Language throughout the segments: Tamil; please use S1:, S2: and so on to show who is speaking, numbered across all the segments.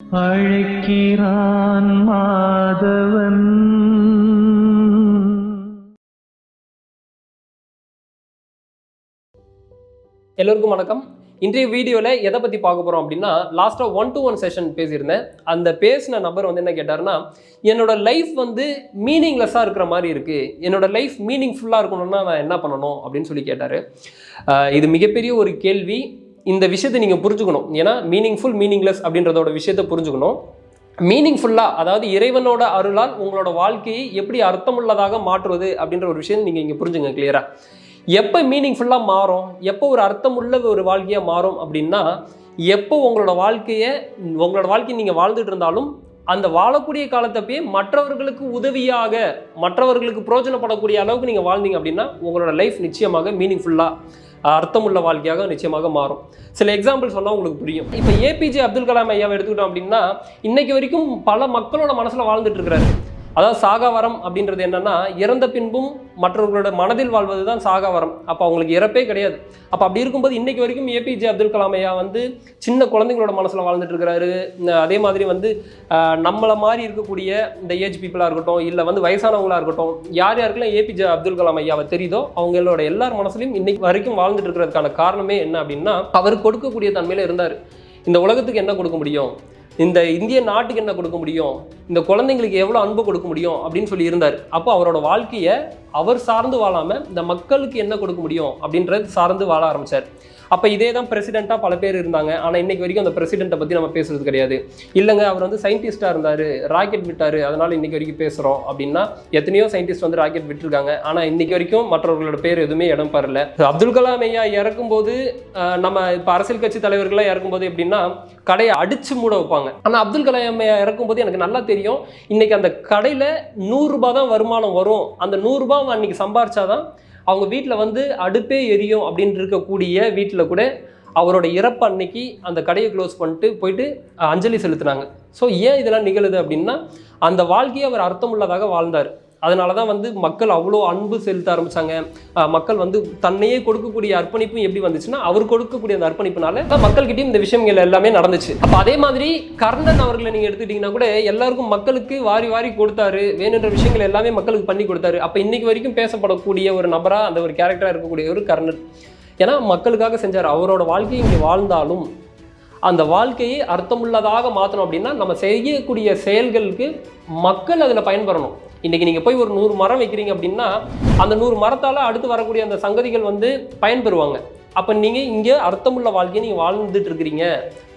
S1: அழைக்கிறான் மாதவன்.
S2: எல்லோருக்கும் வணக்கம். இன்றைய வீடியோவில் எதை பற்றி பார்க்க போகிறோம் அப்படின்னா லாஸ்ட்டாக ஒன் டு ஒன் செஷன் பேசியிருந்தேன். அந்த பேசின நபர் வந்து என்ன கேட்டாருன்னா என்னோட லைஃப் வந்து மீனிங்லெஸ்ஸாக இருக்கிற மாதிரி இருக்குது என்னோட லைஃப் மீனிங்ஃபுல்லாக இருக்கணும்னா நான் என்ன பண்ணணும்? அப்படின்னு சொல்லி கேட்டார். இது மிகப்பெரிய ஒரு கேள்வி. இந்த விஷயத்தை நீங்கள் புரிஞ்சுக்கணும். ஏன்னா மீனிங்ஃபுல் மீனிங்லெஸ் அப்படின்றதோட விஷயத்தை புரிஞ்சுக்கணும். மீனிங்ஃபுல்லாக அதாவது இறைவனோட அருளால் உங்களோட வாழ்க்கையை எப்படி அர்த்தமுள்ளதாக மாற்றுவது அப்படின்ற ஒரு விஷயம் நீங்கள் இங்கே புரிஞ்சுங்க கிளியராக எப்போ மீனிங்ஃபுல்லாக மாறும்? எப்போ ஒரு அர்த்தமுள்ள ஒரு வாழ்க்கையாக மாறும் அப்படின்னா எப்போ உங்களோட வாழ்க்கையை உங்களோட வாழ்க்கையை நீங்கள் வாழ்ந்துட்டு இருந்தாலும் அந்த வாழக்கூடிய காலத்தப்பயே மற்றவர்களுக்கு உதவியாக மற்றவர்களுக்கு பிரோஜனப்படக்கூடிய அளவுக்கு நீங்கள் வாழ்ந்தீங்க அப்படின்னா உங்களோட லைஃப் நிச்சயமாக மீனிங்ஃபுல்லாக அர்த்தமுள்ள வாழ்க்கையாக நிச்சயமாக மாறும். சில எக்ஸாம்பிள் சொன்னால் உங்களுக்கு புரியும். இப்போ ஏபிஜே அப்துல் கலாம் ஐயாவை எடுத்துக்கிட்டோம் அப்படின்னா இன்னைக்கு வரைக்கும் பல மக்களோட மனசில் வாழ்ந்துட்டு இருக்கிறாரு. அதாவது சாகாவரம் அப்படின்றது என்னன்னா இறந்த பின்பும் மற்றவர்களோட மனதில் வாழ்வது தான் சாகாவரம். அப்போ அவங்களுக்கு இறப்பே கிடையாது. அப்போ அப்படி இருக்கும்போது இன்னைக்கு வரைக்கும் ஏபிஜே அப்துல் கலாம் வந்து சின்ன குழந்தைங்களோட மனசில் வாழ்ந்துட்டு இருக்கிறாரு அதே மாதிரி வந்து நம்மளை மாதிரி இருக்கக்கூடிய இந்த ஏஜ் பீப்புளாக இருக்கட்டும் இல்லை வந்து வயசானவங்களாக இருக்கட்டும் யார் யாருக்கெல்லாம் ஏபிஜே அப்துல் கலாம் ஐயாவை தெரியுதோ அவங்களோட எல்லார் மனசுலையும் இன்னைக்கு வரைக்கும் வாழ்ந்துட்டு இருக்கிறதுக்கான காரணமே என்ன அப்படின்னா அவர் கொடுக்கக்கூடிய தன்மையில் இருந்தார். இந்த உலகத்துக்கு என்ன கொடுக்க முடியும்? இந்த இந்திய நாட்டுக்கு என்ன கொடுக்க முடியும்? இந்த குழந்தைங்களுக்கு எவ்வளோ அன்பு கொடுக்க முடியும்? அப்படின்னு சொல்லி இருந்தார். அப்போ அவரோட வாழ்க்கையை அவர் சார்ந்து வாழாமல் இந்த மக்களுக்கு என்ன கொடுக்க முடியும்? அப்படின்றது சார்ந்து வாழ ஆரம்பிச்சார். அப்போ இதே தான் பிரசிடெண்ட்டாக பல பேர் இருந்தாங்க. ஆனால் இன்னைக்கு வரைக்கும் அந்த பிரசிடெண்ட்டை பற்றி நம்ம பேசுறது கிடையாது. இல்லைங்க அவர் வந்து சயின்டிஸ்ட்டாக இருந்தார். ராக்கெட் விட்டார். அதனால் இன்னைக்கு வரைக்கும் பேசுகிறோம் அப்படின்னா எத்தனையோ சயின்டிஸ்ட் வந்து ராக்கெட் விட்டுருக்காங்க. ஆனால் இன்னைக்கு வரைக்கும் மற்றவர்களோட பேர் எதுவுமே இடம் பெறல. அப்துல் கலாம் ஐயா இறக்கும்போது நம்ம இப்போ அரசியல் கட்சி தலைவர்கள்லாம் இறக்கும்போது எப்படின்னா கடையை அடித்து மூட வைப்பாங்க. ஆனால் அப்துல் கலாம் ஐயா இறக்கும்போது எனக்கு நல்லா தெரியும். இன்னைக்கு அந்த கடையில் நூறுரூபா தான் வருமானம் வரும். அந்த நூறுரூபா அன்னைக்கு சம்பாரிச்சாதான் அவங்க வீட்டில் வந்து அடுப்பே எரியும் அப்படின்னு இருக்கக்கூடிய வீட்டில் கூட அவரோட இறப்பு அன்னைக்கு அந்த கடையை க்ளோஸ் பண்ணிட்டு போயிட்டு அஞ்சலி செலுத்தினாங்க. ஸோ ஏன் இதெல்லாம் நிகழுது அப்படின்னா அந்த வாழ்க்கையை அவர் அர்த்தமுள்ளதாக வாழ்ந்தார். அதனால தான் வந்து மக்கள் அவ்வளோ அன்பு செலுத்த ஆரம்பித்தாங்க மக்கள் வந்து தன்னையே கொடுக்கக்கூடிய அர்ப்பணிப்பும் எப்படி வந்துச்சுன்னா அவர் கொடுக்கக்கூடிய அந்த அர்ப்பணிப்புனால தான் மக்கள்கிட்டயும் இந்த விஷயங்கள் எல்லாமே நடந்துச்சு. அப்போ அதே மாதிரி கர்ணன் அவர்களை நீங்கள் எடுத்துக்கிட்டிங்கன்னா கூட எல்லாருக்கும் மக்களுக்கு வாரி வாரி கொடுத்தாரு. வேணுன்ற விஷயங்கள் எல்லாமே மக்களுக்கு பண்ணி கொடுத்தாரு. அப்போ இன்னைக்கு வரைக்கும் பேசப்படக்கூடிய ஒரு நபராக அந்த ஒரு கேரக்டராக இருக்கக்கூடிய ஒரு கர்ணன். ஏன்னா மக்களுக்காக செஞ்சார். அவரோட வாழ்க்கையை இங்கே வாழ்ந்தாலும் அந்த வாழ்க்கையை அர்த்தமுள்ளதாக மாற்றணும் அப்படின்னா நம்ம செய்யக்கூடிய செயல்களுக்கு மக்கள் அதில் பயன்பெறணும். இன்றைக்கி நீங்கள் போய் ஒரு நூறு மரம் வைக்கிறீங்க அப்படின்னா அந்த நூறு மரத்தால் அடுத்து வரக்கூடிய அந்த சங்கதிகள் வந்து பயன்பெறுவாங்க. அப்போ நீங்கள் இங்கே அர்த்தமுள்ள வாழ்க்கையை நீங்கள் வாழ்ந்துட்டு இருக்கிறீங்க.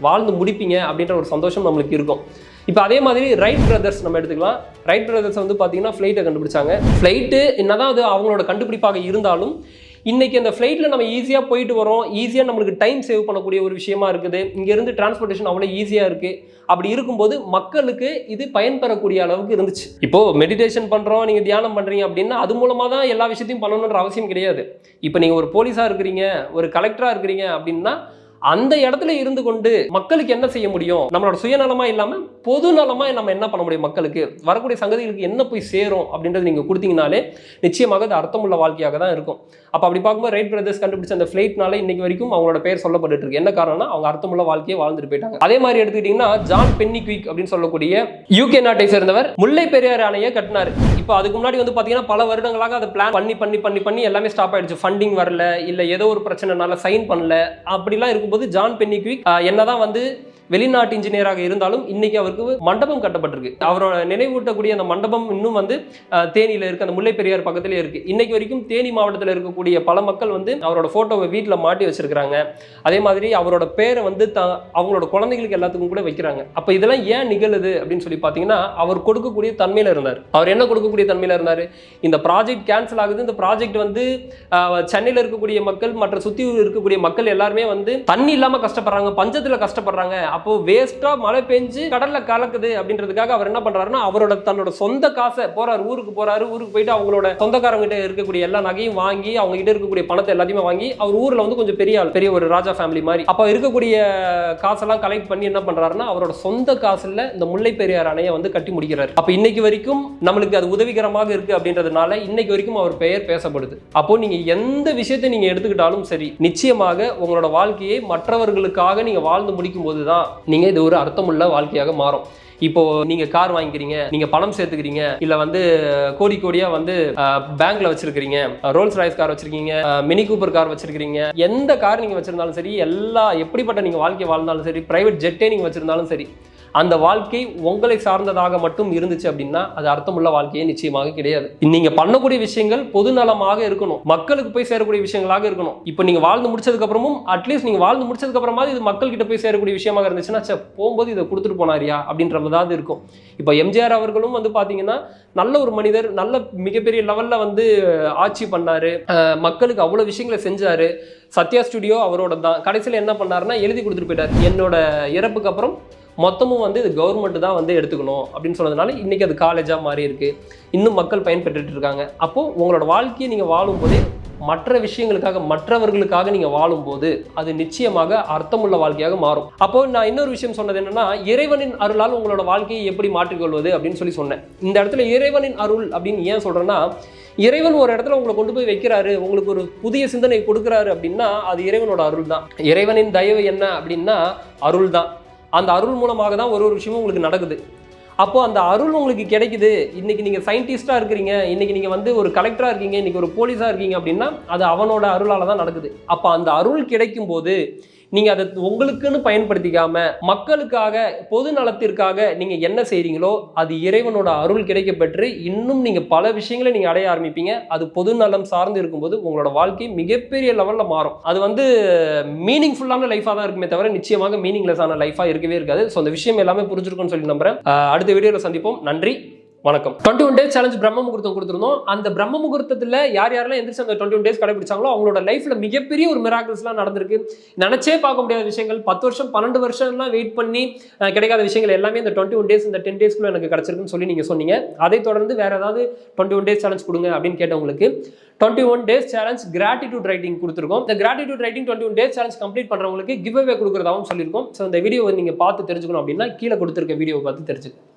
S2: வாழ்ந்து முடிப்பீங்க அப்படின்ற ஒரு சந்தோஷம் நம்மளுக்கு இருக்கும். இப்போ அதே மாதிரி ரைட் பிரதர்ஸ் நம்ம எடுத்துக்கலாம். ரைட் பிரதர்ஸ் வந்து பார்த்தீங்கன்னா ஃப்ளைட்டை கண்டுபிடிச்சாங்க. ஃப்ளைட்டு என்னதான் அது அவங்களோட கண்டுபிடிப்பாக இருந்தாலும் இன்றைக்கி அந்த ஃப்ளைட்டில் நம்ம ஈஸியாக போயிட்டு வரோம். ஈஸியாக நம்மளுக்கு டைம் சேவ் பண்ணக்கூடிய ஒரு விஷயமா இருக்குது. இங்கேருந்து டிரான்ஸ்போர்ட்டேஷன் அவ்வளோ ஈஸியாக இருக்குது அப்படி இருக்கும்போது மக்களுக்கு இது பயன்பெறக்கூடிய அளவுக்கு இருந்துச்சு. இப்போது மெடிடேஷன் பண்ணுறோம் நீங்கள் தியானம் பண்ணுறீங்க அப்படின்னா அது மூலமாக தான் எல்லா விஷயத்தையும் பண்ணணுன்ற அவசியம் கிடையாது. இப்போ நீங்கள் ஒரு போலீஸாக இருக்கிறீங்க ஒரு கலெக்டராக இருக்கிறீங்க அப்படின்னா அந்த இடத்துல இருந்து கொண்டு மக்களுக்கு என்ன செய்ய முடியும்? நம்மளோட சுயநலமா இல்லாம பொது நலமா நம்ம என்ன பண்ண முடியும் மக்களுக்கு? வரக்கூடிய சங்கதிகளுக்கு என்ன போய் சேரும் அப்படின்றது நீங்க கொடுத்தீங்கனாலே நிச்சயமாக அது அர்த்தமுள்ள வாழ்க்கையாக தான் இருக்கும். அப்ப அப்படி பார்க்கும்போது ரைட் பிரதர்ஸ் கண்டுபிடிச்ச அந்த ஃபிளைட்னால இன்னைக்கு வரைக்கும் அவங்களோட பேர் சொல்லப்பட்டு இருக்கு. என்ன காரணம்னா அவங்க அர்த்தமுள்ள வாழ்க்கையை வாழ்ந்துட்டு போயிட்டாங்க. அதே மாதிரி எடுத்துக்கிட்டீங்கன்னா ஜான் பென்னிக்விக் அப்படின்னு சொல்லக்கூடிய யூகே நாட்டை சேர்ந்தவர் முல்லை பெரியார் அணையை கட்டினார். இப்போ அதுக்கு முன்னாடி வந்து பாத்தீங்கன்னா பல வருடங்களாக அதை பிளான் பண்ணி பண்ணி பண்ணி பண்ணி எல்லாமே ஸ்டாப் ஆயிடுச்சு. ஃபண்டிங் வரல இல்ல ஏதோ ஒரு பிரச்சனைனால சைன் பண்ணல. அப்படிலாம் இருக்கும் இருக்கும்போது ஜான் பென்னிக்விக். என்னதான் வந்து வெளிநாட்டு இன்ஜினியராக இருந்தாலும் இன்னைக்கு அவருக்கு மண்டபம் கட்டப்பட்டிருக்கு. அவரோட நினைவூட்டக்கூடிய அந்த மண்டபம் இன்னும் வந்து தேனியில் தேனியில இருக்கு. அந்த முல்லை பெரியார் பக்கத்திலே இருக்கு. இன்னைக்கு வரைக்கும் தேனி மாவட்டத்தில் இருக்கக்கூடிய பல மக்கள் வந்து அவரோட போட்டோவை வீட்டில் மாட்டி வச்சிருக்கிறாங்க. அதே மாதிரி அவரோட பேரை வந்து த அவங்களோட குழந்தைகளுக்கு எல்லாத்துக்கும் கூட வைக்கிறாங்க. அப்போ இதெல்லாம் ஏன் நிகழுது அப்படின்னு சொல்லி பார்த்தீங்கன்னா அவர் கொடுக்கக்கூடிய தன்மையில இருந்தார். அவர் என்ன கொடுக்கக்கூடிய தன்மையில இருந்தார்? இந்த ப்ராஜெக்ட் கேன்சல் ஆகுது. இந்த ப்ராஜெக்ட் வந்து சென்னையில் இருக்கக்கூடிய மக்கள் மற்ற சுற்றி இருக்கக்கூடிய மக்கள் எல்லாருமே வந்து தண்ணி இல்லாமல் கஷ்டப்படுறாங்க பஞ்சத்தில் கஷ்டப்படுறாங்க. அப்போ வேஸ்ட்டாக மழை பெஞ்சு கடல்ல கலக்குது அப்படின்றதுக்காக அவர் என்ன பண்றாருன்னா அவரோட தன்னோட சொந்த காசை போறாரு ஊருக்கு போறாரு ஊருக்கு போயிட்டு அவங்களோட சொந்தக்காரங்க கிட்ட இருக்கக்கூடிய எல்லா நகையும் வாங்கி அவங்க கிட்ட இருக்கக்கூடிய பணத்தை எல்லாத்தையுமே வாங்கி அவர் ஊர்ல வந்து கொஞ்சம் பெரிய ஆள் பெரிய ஒரு ராஜா ஃபேமிலி மாதிரி. அப்போ இருக்கக்கூடிய காசெல்லாம் கலெக்ட் பண்ணி என்ன பண்றாருன்னா அவரோட சொந்த காசுல இந்த முல்லை பெரியார் அணையை வந்து கட்டி முடிக்கிறாரு. அப்போ இன்னைக்கு வரைக்கும் நம்மளுக்கு அது உதவிகரமாக இருக்கு அப்படின்றதுனால இன்னைக்கு வரைக்கும் அவர் பெயர் பேசப்படுது. அப்போ நீங்க எந்த விஷயத்தை நீங்க எடுத்துக்கிட்டாலும் சரி நிச்சயமாக உங்களோட வாழ்க்கையை மற்றவர்களுக்காக நீங்க வாழ்ந்து முடிக்கும் போது தான் நீங்க இது ஒரு அர்த்தமுள்ள வாழ்க்கையாக மாறும். இப்போ நீங்க கார் வாங்கிக்கிறீங்க நீங்க பணம் சேர்த்துக்கிறீங்க இல்ல வந்து கோடி கோடியா வந்து பேங்க்ல வச்சிருக்கீங்க ரோல்ஸ் ராய்ஸ் கார் வச்சிருக்கீங்க மினி கூப்பர் கார் வச்சிருக்கீங்க எந்த கார் நீங்க வச்சிருந்தாலும் சரி எல்லா எப்படிப்பட்ட நீங்க வாழ்க்கை வாழ்ந்தாலும் சரி பிரைவேட் ஜெட்டே நீங்க வச்சிருந்தாலும் சரி அந்த வாழ்க்கை உங்களை சார்ந்ததாக மட்டும் இருந்துச்சு அப்படின்னா அது அர்த்தமுள்ள வாழ்க்கையே நிச்சயமாக கிடையாது. நீங்க பண்ணக்கூடிய விஷயங்கள் பொதுநலமாக இருக்கணும். மக்களுக்கு போய் சேரக்கூடிய விஷயங்களாக இருக்கணும். இப்போ நீங்க வாழ்ந்து முடிச்சதுக்கு அப்புறமும் அட்லீஸ்ட் நீங்க வாழ்ந்து முடிச்சதுக்கு அப்புறமா இது மக்கள்கிட்ட போய் சேரக்கூடிய விஷயமாக இருந்துச்சுன்னா போகும்போது இதை கொடுத்துட்டு போனாரியா? அப்படின்ற மாதிரி இருக்கும். இப்போ எம்ஜிஆர் அவர்களும் வந்து பாத்தீங்கன்னா நல்ல ஒரு மனிதர் நல்ல மிகப்பெரிய லெவல்ல வந்து ஆட்சி பண்ணாரு. மக்களுக்கு அவ்வளவு விஷயங்களை செஞ்சாரு. சத்யா ஸ்டுடியோ அவரோட தான் கடைசியில் என்ன பண்ணாருன்னா எழுதி கொடுத்துட்டு போயிட்டார். என்னோட இறப்புக்கு அப்புறம் மொத்தமும் வந்து இது கவர்மெண்ட் தான் வந்து எடுத்துக்கணும் அப்படின்னு சொன்னதுனால இன்றைக்கி அது காலேஜாக மாறி இருக்குது இன்னும் மக்கள் பயன்பெற்றுட்டு இருக்காங்க. அப்போது உங்களோட வாழ்க்கையை நீங்கள் வாழும்போதே மற்ற விஷயங்களுக்காக மற்றவர்களுக்காக நீங்கள் வாழும்போது அது நிச்சயமாக அர்த்தமுள்ள வாழ்க்கையாக மாறும். அப்போ நான் இன்னொரு விஷயம் சொன்னது என்னன்னா இறைவனின் அருளால் உங்களோட வாழ்க்கையை எப்படி மாற்றிக்கொள்வது அப்படின்னு சொல்லி சொன்னேன். இந்த இடத்துல இறைவனின் அருள் அப்படின்னு ஏன் சொல்கிறேன்னா இறைவன் ஒரு இடத்துல உங்களை கொண்டு போய் வைக்கிறாரு உங்களுக்கு ஒரு புதிய சிந்தனை கொடுக்குறாரு அப்படின்னா அது இறைவனோட அருள் தான் இறைவனின் தயவு என்ன அப்படின்னா அருள் தான் அந்த அருள் மூலமாக தான் ஒரு ஒரு விஷயமும் உங்களுக்கு நடக்குது. அப்போது அந்த அருள் உங்களுக்கு கிடைக்குது. இன்றைக்கி நீங்கள் சயின்டிஸ்ட்டாக இருக்கிறீங்க. இன்றைக்கி நீங்கள் வந்து ஒரு கலெக்டராக இருக்கீங்க. இன்றைக்கி ஒரு போலீஸாக இருக்கீங்க அப்படின்னா அது அவனோட அருளால் தான் நடக்குது. அப்போ அந்த அருள் கிடைக்கும் போது நீங்கள் அதை உங்களுக்குன்னு பயன்படுத்திக்காம மக்களுக்காக பொது நலத்திற்காக நீங்கள் என்ன செய்கிறீங்களோ அது இறைவனோட அருள் கிடைக்க பெற்று இன்னும் நீங்கள் பல விஷயங்களை நீங்கள் அடைய ஆரம்பிப்பீங்க. அது பொது நலம் சார்ந்து இருக்கும்போது உங்களோட வாழ்க்கை மிகப்பெரிய லெவலில் மாறும். அது வந்து மீனிங்ஃபுல்லான லைஃபாக தான் இருக்குமே தவிர நிச்சயமாக மீனிங்லெஸ்ஸான லைஃபாக இருக்கவே இருக்காது. ஸோ அந்த விஷயம் எல்லாமே புரிஞ்சிருக்கும்னு சொல்லி நம்புகிறேன் அடுத்த வீடியோவில் சந்திப்போம். நன்றி. வணக்கம். டுவெண்ட்டி ஒன் டேஸ் சேலஞ்ச் பிரம்ம முகூர்த்தம் கொடுத்துருந்தோம். அந்த பிரம்ம முகூர்த்தத்தில் யார் யாரெல்லாம் எந்திரிச்சு அந்த டுவெண்ட்டி ஒன் டேஸ் கடைபிடிச்சாங்களோ அவங்களோட லைஃப்ல மிகப்பெரிய ஒரு மிராக்கிள்ஸ்லாம் நடந்திருக்கு. நினச்சே பார்க்க முடியாத விஷயங்கள். பத்து வருஷம் பன்னெண்டு வருஷம்லாம் வெயிட் பண்ணி கிடைக்காத விஷயங்கள் எல்லாமே இந்த டுவெண்ட்டி ஒன் டேஸ் இந்த டென் டேஸ்க்குள்ள எனக்கு கிடைச்சிருக்குன்னு சொல்லி நீங்கள் சொன்னீங்க. அதை தொடர்ந்து வேறு ஏதாவது டுவெண்ட்டி ஒன் டேஸ் சேலஞ்ச் கொடுங்க அப்படின்னு கேட்டவங்களுக்கு twenty one days challenge gratitude writing கொடுத்துருக்கோம். இந்த gratitude writing twenty one days challenge complete பண்ணுறவங்களுக்கு கிவ் அவே கொடுக்குறதாவும் சொல்லியிருக்கோம். ஸோ இந்த வீடியோ நீங்கள் பார்த்து தெரிஞ்சுக்கணும் அப்படின்னா கீழே கொடுத்துருக்க வீடியோவை பார்த்து தெரிஞ்சுக்கணும்